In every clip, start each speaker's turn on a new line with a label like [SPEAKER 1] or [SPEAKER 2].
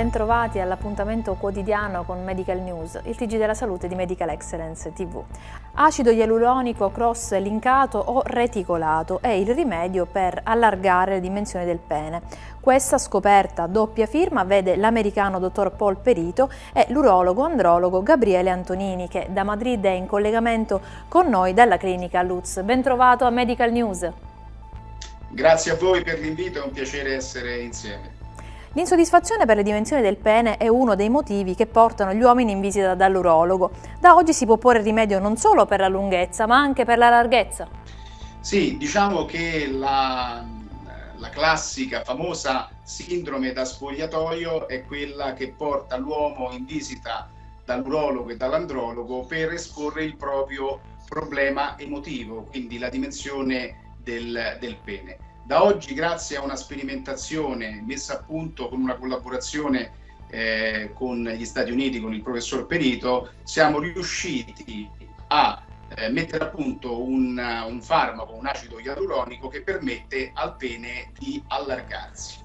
[SPEAKER 1] bentrovati all'appuntamento quotidiano con Medical News, il TG della salute di Medical Excellence TV. Acido ialuronico cross linkato o reticolato è il rimedio per allargare le dimensioni del pene. Questa scoperta doppia firma vede l'americano dottor Paul Perito e l'urologo andrologo Gabriele Antonini che da Madrid è in collegamento con noi dalla clinica Lutz. Bentrovato a Medical News.
[SPEAKER 2] Grazie a voi per l'invito, è un piacere essere insieme.
[SPEAKER 1] L'insoddisfazione per le dimensioni del pene è uno dei motivi che portano gli uomini in visita dall'urologo. Da oggi si può porre rimedio non solo per la lunghezza, ma anche per la larghezza.
[SPEAKER 2] Sì, diciamo che la, la classica, famosa sindrome da spogliatoio è quella che porta l'uomo in visita dall'urologo e dall'andrologo per esporre il proprio problema emotivo, quindi la dimensione del, del pene. Da oggi, grazie a una sperimentazione messa a punto con una collaborazione eh, con gli Stati Uniti, con il professor Perito, siamo riusciti a eh, mettere a punto un, un farmaco, un acido ialuronico che permette al pene di allargarsi.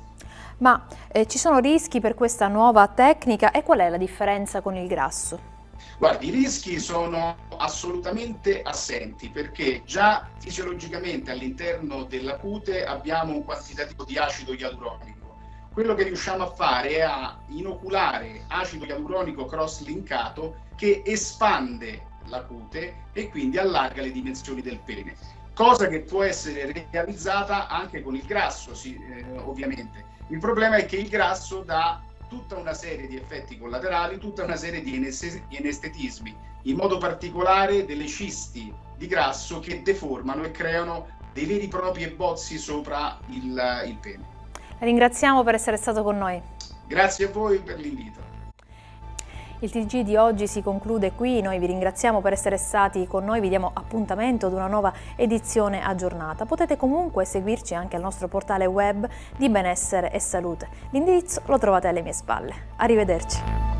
[SPEAKER 1] Ma eh, ci sono rischi per questa nuova tecnica e qual è la differenza con il grasso?
[SPEAKER 2] Guardi, i rischi sono assolutamente assenti perché già fisiologicamente all'interno della cute abbiamo un quantitativo di acido ialuronico. Quello che riusciamo a fare è a inoculare acido ialuronico cross-linkato che espande la cute e quindi allarga le dimensioni del pene. Cosa che può essere realizzata anche con il grasso, sì, eh, ovviamente. Il problema è che il grasso dà tutta una serie di effetti collaterali, tutta una serie di anestetismi, in modo particolare delle cisti di grasso che deformano e creano dei veri e propri bozzi sopra il, il pene.
[SPEAKER 1] ringraziamo per essere stato con noi.
[SPEAKER 2] Grazie a voi per l'invito.
[SPEAKER 1] Il TG di oggi si conclude qui, noi vi ringraziamo per essere stati con noi, vi diamo appuntamento ad una nuova edizione aggiornata. Potete comunque seguirci anche al nostro portale web di benessere e salute. L'indirizzo lo trovate alle mie spalle. Arrivederci.